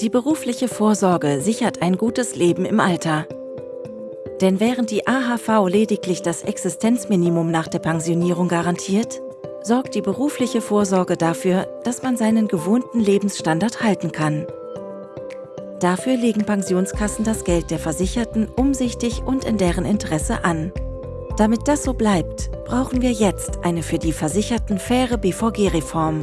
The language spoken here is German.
Die berufliche Vorsorge sichert ein gutes Leben im Alter. Denn während die AHV lediglich das Existenzminimum nach der Pensionierung garantiert, sorgt die berufliche Vorsorge dafür, dass man seinen gewohnten Lebensstandard halten kann. Dafür legen Pensionskassen das Geld der Versicherten umsichtig und in deren Interesse an. Damit das so bleibt, brauchen wir jetzt eine für die Versicherten faire BVG-Reform.